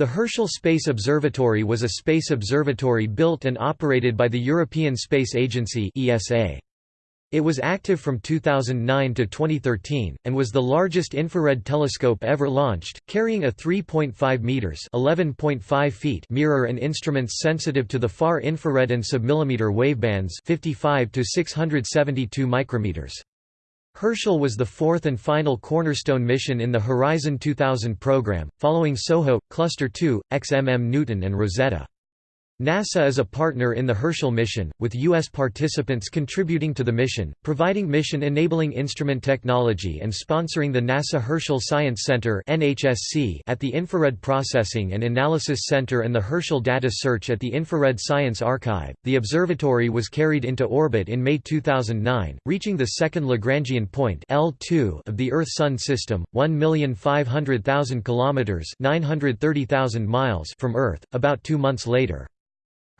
The Herschel Space Observatory was a space observatory built and operated by the European Space Agency ESA. It was active from 2009 to 2013, and was the largest infrared telescope ever launched, carrying a 3.5 meters (11.5 feet) mirror and instruments sensitive to the far infrared and submillimeter wavebands, 55 to 672 micrometers. Herschel was the fourth and final cornerstone mission in the Horizon 2000 program, following SOHO, Cluster 2, XMM Newton and Rosetta. NASA is a partner in the Herschel mission, with U.S. participants contributing to the mission, providing mission-enabling instrument technology and sponsoring the NASA Herschel Science Center at the Infrared Processing and Analysis Center and the Herschel Data Search at the Infrared Science Archive. The observatory was carried into orbit in May 2009, reaching the second Lagrangian point L2 of the Earth-Sun system, 1,500,000 kilometers (930,000 miles) from Earth, about 2 months later.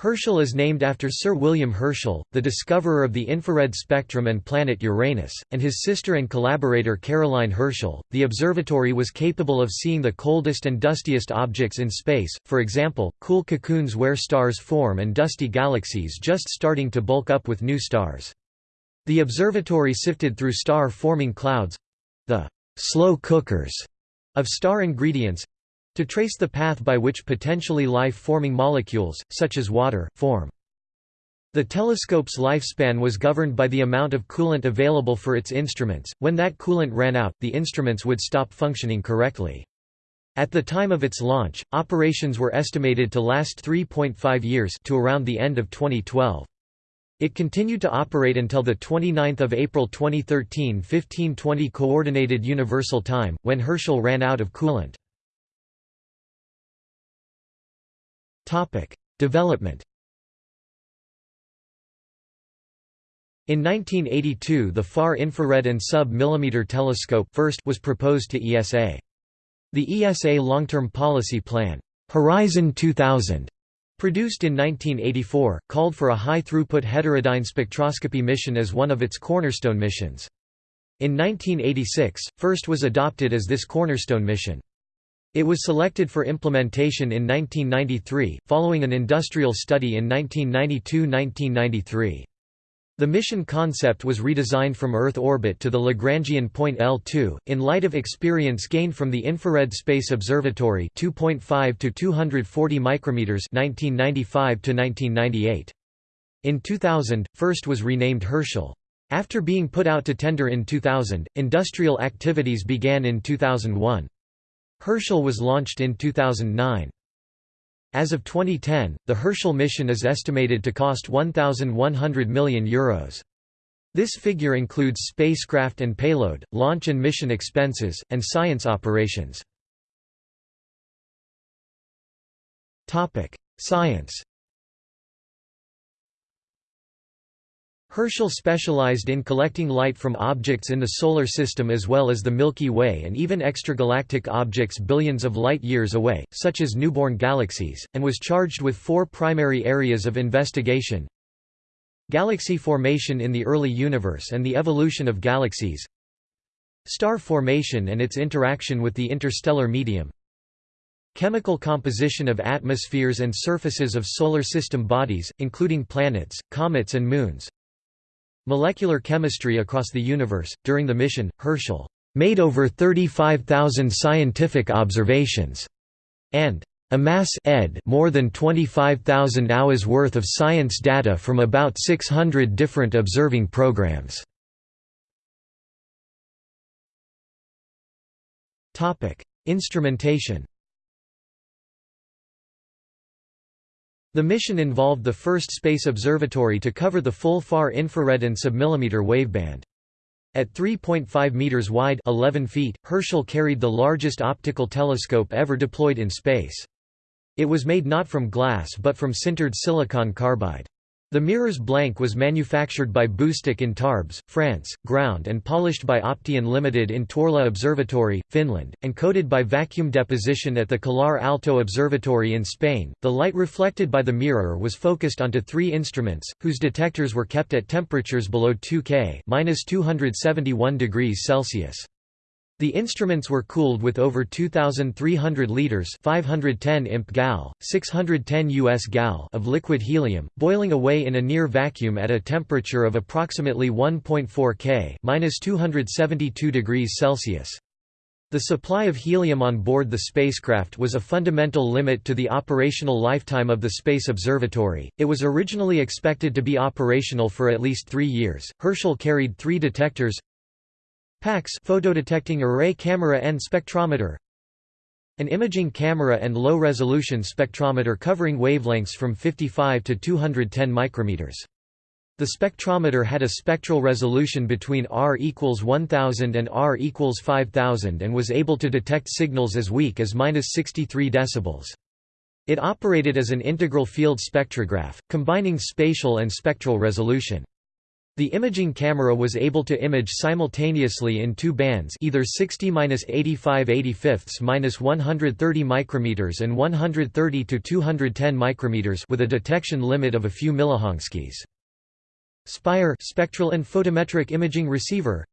Herschel is named after Sir William Herschel, the discoverer of the infrared spectrum and planet Uranus, and his sister and collaborator Caroline Herschel. The observatory was capable of seeing the coldest and dustiest objects in space, for example, cool cocoons where stars form and dusty galaxies just starting to bulk up with new stars. The observatory sifted through star-forming clouds the slow cookers of star ingredients to trace the path by which potentially life-forming molecules, such as water, form. The telescope's lifespan was governed by the amount of coolant available for its instruments. When that coolant ran out, the instruments would stop functioning correctly. At the time of its launch, operations were estimated to last 3.5 years to around the end of 2012. It continued to operate until 29 April 2013 1520 Coordinated Universal Time, when Herschel ran out of coolant. Topic: Development. In 1982 the Far Infrared and Sub-Millimeter Telescope first was proposed to ESA. The ESA Long-Term Policy Plan, Horizon 2000, produced in 1984, called for a high-throughput heterodyne spectroscopy mission as one of its cornerstone missions. In 1986, FIRST was adopted as this cornerstone mission. It was selected for implementation in 1993, following an industrial study in 1992–1993. The mission concept was redesigned from Earth orbit to the Lagrangian point L2, in light of experience gained from the Infrared Space Observatory 2.5 to 240 micrometers 1995 to 1998. In 2000, FIRST was renamed Herschel. After being put out to tender in 2000, industrial activities began in 2001. Herschel was launched in 2009. As of 2010, the Herschel mission is estimated to cost €1,100 million. Euros. This figure includes spacecraft and payload, launch and mission expenses, and science operations. Science Herschel specialized in collecting light from objects in the Solar System as well as the Milky Way and even extragalactic objects billions of light-years away, such as newborn galaxies, and was charged with four primary areas of investigation. Galaxy formation in the early universe and the evolution of galaxies. Star formation and its interaction with the interstellar medium. Chemical composition of atmospheres and surfaces of Solar System bodies, including planets, comets and moons Molecular chemistry across the universe. During the mission, Herschel made over 35,000 scientific observations and amass ed more than 25,000 hours worth of science data from about 600 different observing programs. Topic: Instrumentation The mission involved the first space observatory to cover the full far infrared and submillimeter waveband. At 3.5 meters wide 11 feet, Herschel carried the largest optical telescope ever deployed in space. It was made not from glass but from sintered silicon carbide. The mirror's blank was manufactured by Boostec in Tarbes, France, ground and polished by Opteon Limited in Tuorla Observatory, Finland, and coated by vacuum deposition at the Calar Alto Observatory in Spain. The light reflected by the mirror was focused onto three instruments, whose detectors were kept at temperatures below 2 K (-271 degrees Celsius). The instruments were cooled with over 2,300 liters 510 imp gal, 610 US gal of liquid helium, boiling away in a near vacuum at a temperature of approximately 1.4 K (-272 degrees Celsius). The supply of helium on board the spacecraft was a fundamental limit to the operational lifetime of the Space Observatory. It was originally expected to be operational for at least three years. Herschel carried three detectors PACS photodetecting array camera and spectrometer an imaging camera and low-resolution spectrometer covering wavelengths from 55 to 210 micrometers. The spectrometer had a spectral resolution between R equals 1000 and R equals 5000 and was able to detect signals as weak as 63 decibels. It operated as an integral field spectrograph, combining spatial and spectral resolution. The imaging camera was able to image simultaneously in two bands either 60-85/85-130 micrometers and 130 to 210 micrometers with a detection limit of a few millijanskys. SPIRE spectral and photometric imaging receiver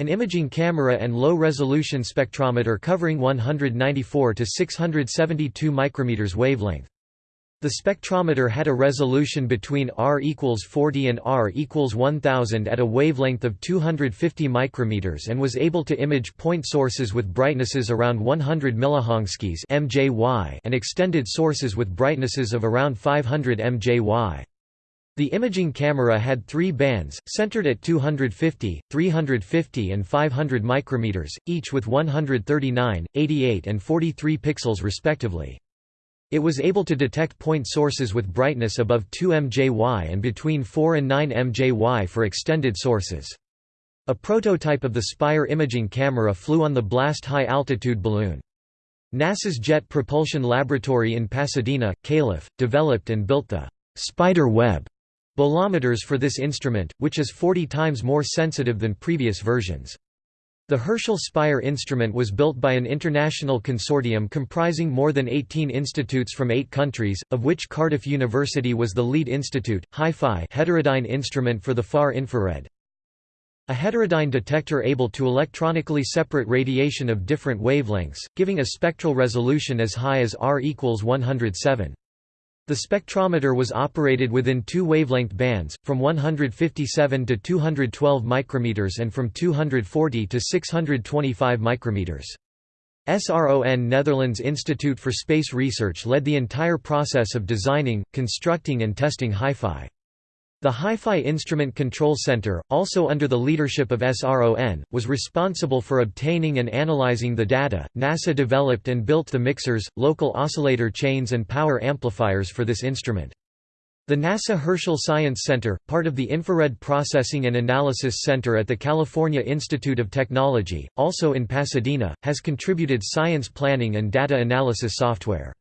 an imaging camera and low-resolution spectrometer covering 194 to 672 micrometers wavelength. The spectrometer had a resolution between R equals 40 and R equals 1000 at a wavelength of 250 micrometers and was able to image point sources with brightnesses around 100 millijanskys (mJy) and extended sources with brightnesses of around 500 mJy. The imaging camera had three bands, centered at 250, 350 and 500 micrometers, each with 139, 88 and 43 pixels respectively. It was able to detect point sources with brightness above 2 mJy and between 4 and 9 mJy for extended sources. A prototype of the Spire imaging camera flew on the BLAST high-altitude balloon. NASA's Jet Propulsion Laboratory in Pasadena, Calif., developed and built the «spider web» bolometers for this instrument, which is 40 times more sensitive than previous versions. The Herschel Spire instrument was built by an international consortium comprising more than 18 institutes from eight countries, of which Cardiff University was the lead institute. HiFi heterodyne instrument for the far infrared. A heterodyne detector able to electronically separate radiation of different wavelengths, giving a spectral resolution as high as R equals 107. The spectrometer was operated within two wavelength bands, from 157 to 212 micrometers and from 240 to 625 micrometers. SRON Netherlands Institute for Space Research led the entire process of designing, constructing and testing HiFi. The Hi-Fi Instrument Control Center, also under the leadership of SRON, was responsible for obtaining and analyzing the data. NASA developed and built the mixers, local oscillator chains and power amplifiers for this instrument. The NASA Herschel Science Center, part of the Infrared Processing and Analysis Center at the California Institute of Technology, also in Pasadena, has contributed science planning and data analysis software.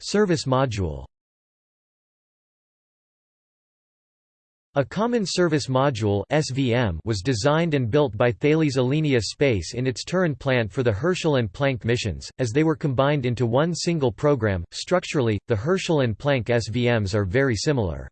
Service module A Common Service Module (SVM) was designed and built by Thales Alenia Space in its Turin plant for the Herschel and Planck missions, as they were combined into one single program. Structurally, the Herschel and Planck SVMs are very similar.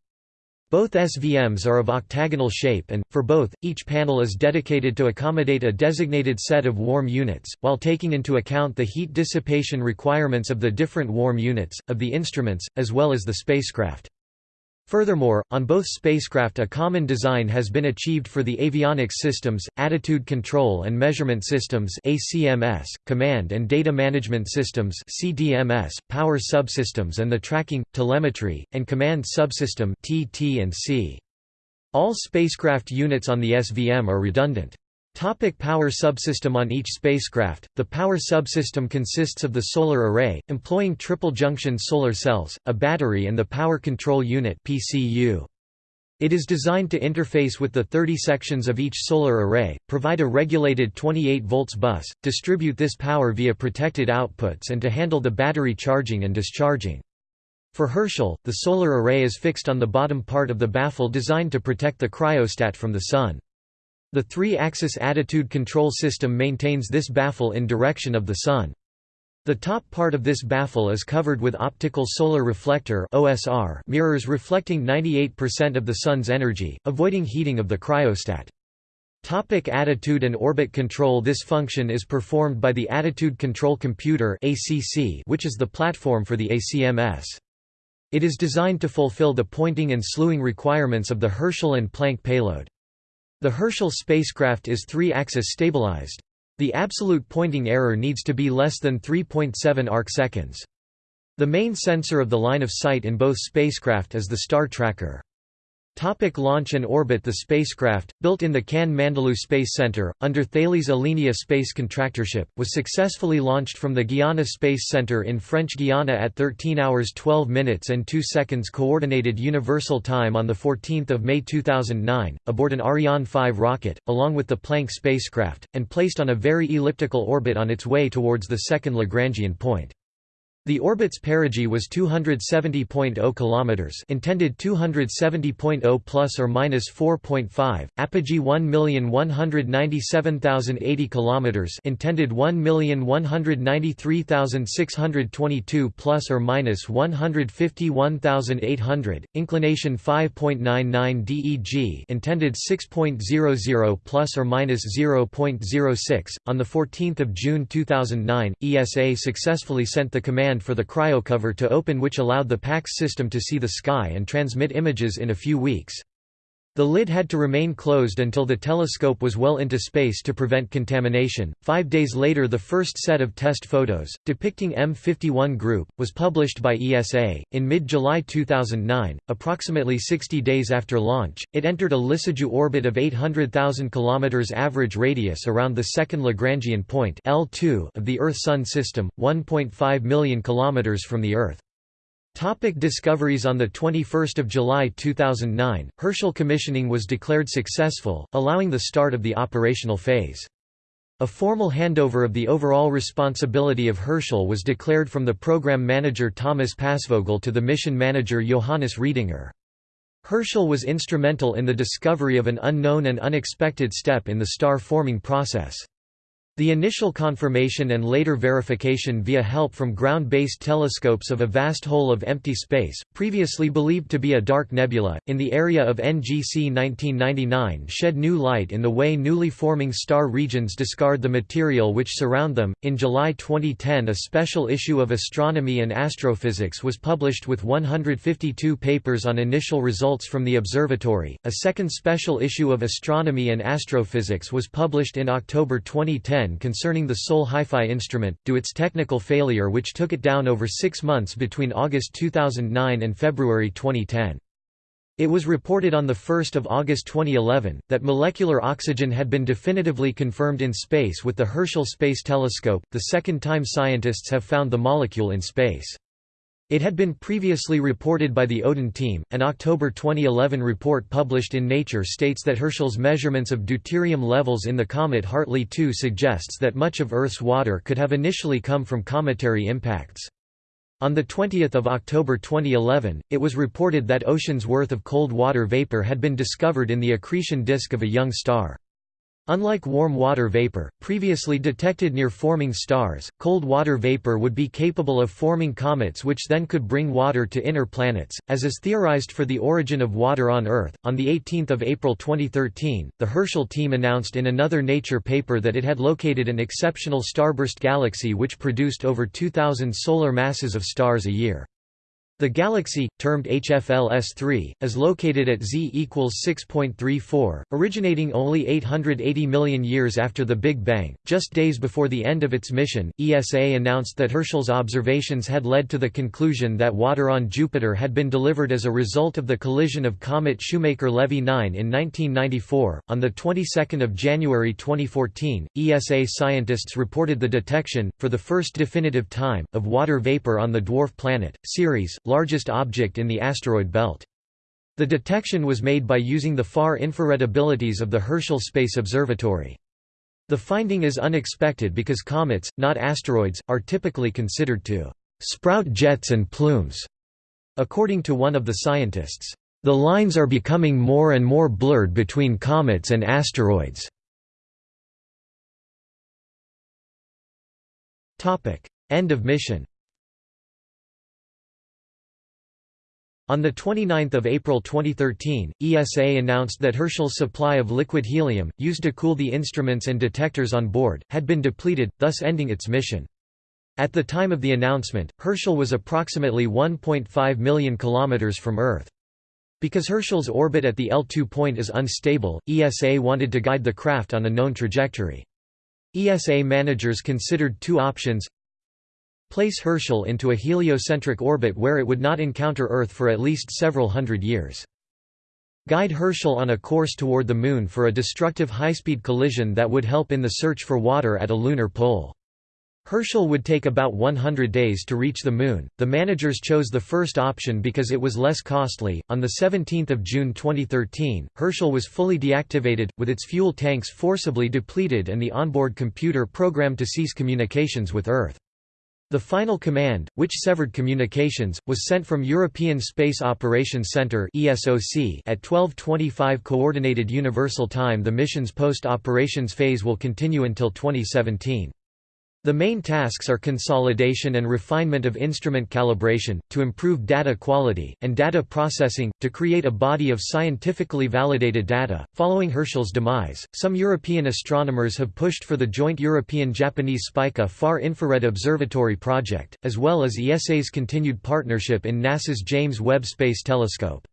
Both SVMs are of octagonal shape and, for both, each panel is dedicated to accommodate a designated set of warm units, while taking into account the heat dissipation requirements of the different warm units, of the instruments, as well as the spacecraft. Furthermore, on both spacecraft a common design has been achieved for the avionics systems, attitude control and measurement systems ACMS, command and data management systems CDMS, power subsystems and the tracking, telemetry, and command subsystem TT&C. All spacecraft units on the SVM are redundant. Topic power subsystem On each spacecraft, the power subsystem consists of the solar array, employing triple-junction solar cells, a battery and the power control unit. It is designed to interface with the 30 sections of each solar array, provide a regulated 28 volts bus, distribute this power via protected outputs and to handle the battery charging and discharging. For Herschel, the solar array is fixed on the bottom part of the baffle designed to protect the cryostat from the Sun. The three-axis attitude control system maintains this baffle in direction of the Sun. The top part of this baffle is covered with optical solar reflector (OSR) mirrors reflecting 98% of the sun's energy, avoiding heating of the cryostat. Topic attitude and orbit control This function is performed by the Attitude Control Computer which is the platform for the ACMS. It is designed to fulfill the pointing and slewing requirements of the Herschel and Planck payload. The Herschel spacecraft is three-axis stabilized. The absolute pointing error needs to be less than 3.7 arcseconds. The main sensor of the line of sight in both spacecraft is the star tracker. Topic launch and orbit The spacecraft, built in the Cannes Mandelieu Space Center, under Thales Alenia Space Contractorship, was successfully launched from the Guiana Space Center in French Guiana at 13 hours 12 minutes and 2 seconds Coordinated Universal Time on 14 May 2009, aboard an Ariane 5 rocket, along with the Planck spacecraft, and placed on a very elliptical orbit on its way towards the second Lagrangian point. The orbit's perigee was 270.0 kilometers, intended 270.0 plus or minus 4.5, apogee 1,197,080 kilometers, intended 1,193,622 plus or minus 151,800, inclination 5.99 DEG, intended 6.00 plus or minus 0.06. On the 14th of June 2009, ESA successfully sent the command for the cryocover to open which allowed the PACS system to see the sky and transmit images in a few weeks. The lid had to remain closed until the telescope was well into space to prevent contamination. Five days later, the first set of test photos, depicting M51 Group, was published by ESA. In mid July 2009, approximately 60 days after launch, it entered a Lissajous orbit of 800,000 km average radius around the second Lagrangian point L2 of the Earth Sun system, 1.5 million km from the Earth. Topic discoveries On 21 July 2009, Herschel commissioning was declared successful, allowing the start of the operational phase. A formal handover of the overall responsibility of Herschel was declared from the program manager Thomas Passvogel to the mission manager Johannes Riedinger. Herschel was instrumental in the discovery of an unknown and unexpected step in the star-forming process. The initial confirmation and later verification via help from ground-based telescopes of a vast hole of empty space, previously believed to be a dark nebula, in the area of NGC 1999 shed new light in the way newly forming star regions discard the material which surround them. In July 2010, a special issue of Astronomy and Astrophysics was published with 152 papers on initial results from the observatory. A second special issue of Astronomy and Astrophysics was published in October 2010 concerning the Sol Hi-Fi instrument, due its technical failure which took it down over six months between August 2009 and February 2010. It was reported on 1 August 2011, that molecular oxygen had been definitively confirmed in space with the Herschel Space Telescope, the second time scientists have found the molecule in space. It had been previously reported by the Odin team. An October 2011 report published in Nature states that Herschel's measurements of deuterium levels in the comet Hartley 2 suggests that much of Earth's water could have initially come from cometary impacts. On 20 October 2011, it was reported that oceans worth of cold water vapor had been discovered in the accretion disk of a young star. Unlike warm water vapor, previously detected near forming stars, cold water vapor would be capable of forming comets which then could bring water to inner planets, as is theorized for the origin of water on Earth. On the 18 April 2013, the Herschel team announced in another Nature paper that it had located an exceptional starburst galaxy which produced over 2,000 solar masses of stars a year. The galaxy, termed HFLS3, is located at Z equals 6.34, originating only 880 million years after the Big Bang. Just days before the end of its mission, ESA announced that Herschel's observations had led to the conclusion that water on Jupiter had been delivered as a result of the collision of comet Shoemaker-Levy 9 in 1994. On the 22nd of January 2014, ESA scientists reported the detection, for the first definitive time, of water vapor on the dwarf planet Ceres largest object in the asteroid belt. The detection was made by using the far infrared abilities of the Herschel Space Observatory. The finding is unexpected because comets, not asteroids, are typically considered to sprout jets and plumes. According to one of the scientists, the lines are becoming more and more blurred between comets and asteroids. End of mission On 29 April 2013, ESA announced that Herschel's supply of liquid helium, used to cool the instruments and detectors on board, had been depleted, thus ending its mission. At the time of the announcement, Herschel was approximately 1.5 million kilometers from Earth. Because Herschel's orbit at the L2 point is unstable, ESA wanted to guide the craft on a known trajectory. ESA managers considered two options Place Herschel into a heliocentric orbit where it would not encounter Earth for at least several hundred years. Guide Herschel on a course toward the Moon for a destructive high-speed collision that would help in the search for water at a lunar pole. Herschel would take about 100 days to reach the Moon. The managers chose the first option because it was less costly. On the 17th of June 2013, Herschel was fully deactivated, with its fuel tanks forcibly depleted and the onboard computer programmed to cease communications with Earth. The final command, which severed communications, was sent from European Space Operations Centre (ESOC) at 12:25 coordinated universal time. The mission's post-operations phase will continue until 2017. The main tasks are consolidation and refinement of instrument calibration, to improve data quality, and data processing, to create a body of scientifically validated data. Following Herschel's demise, some European astronomers have pushed for the joint European Japanese Spica Far Infrared Observatory project, as well as ESA's continued partnership in NASA's James Webb Space Telescope.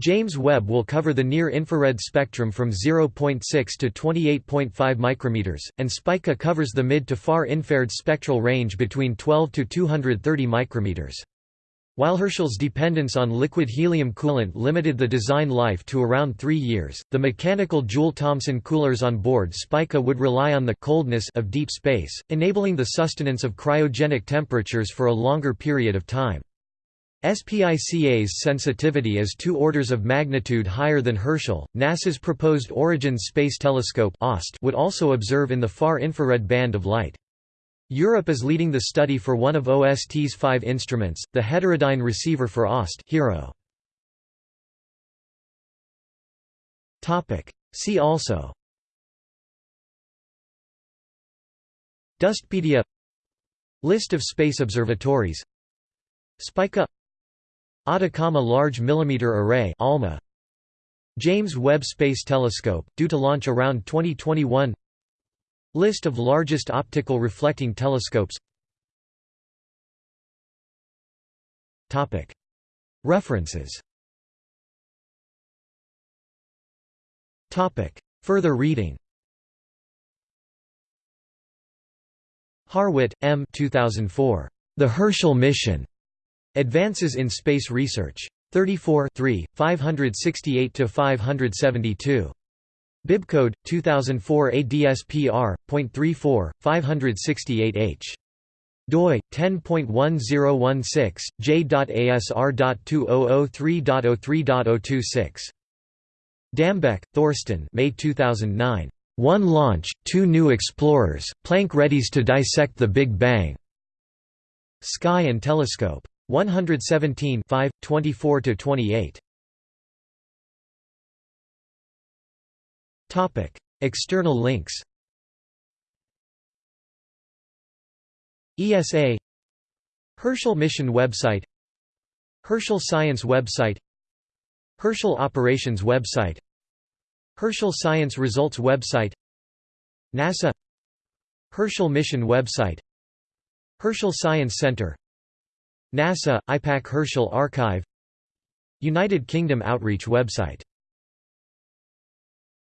James Webb will cover the near-infrared spectrum from 0.6 to 28.5 micrometers, and Spica covers the mid to far-infrared spectral range between 12 to 230 micrometers. While Herschel's dependence on liquid helium coolant limited the design life to around three years, the mechanical Joule-Thomson coolers on board Spica would rely on the coldness of deep space, enabling the sustenance of cryogenic temperatures for a longer period of time. SPICA's sensitivity is two orders of magnitude higher than Herschel. NASA's proposed Origins Space Telescope would also observe in the far infrared band of light. Europe is leading the study for one of OST's five instruments, the heterodyne receiver for OST HIRO. See also Dustpedia List of space observatories Spica Atacama Large Millimeter Array ALMA. James Webb Space Telescope due to launch around 2021 List of largest optical reflecting telescopes. Topic. References. Topic. Further reading. Harwit, M. 2004. The Herschel Mission. Advances in Space Research. 34 568–572. Bibcode, 2004 ADSPR.34, 568H. doi 10.1016 j.asr.2003.03.026 Dambeck, Thorsten May 2009 One launch two new explorers Planck readies to dissect the Big Bang Sky and Telescope 117 24–28 Topic: External links. ESA Herschel Mission website Herschel Science website Herschel Operations website Herschel Science Results website NASA Herschel Mission website Herschel Science Center NASA, IPAC Herschel Archive United Kingdom Outreach website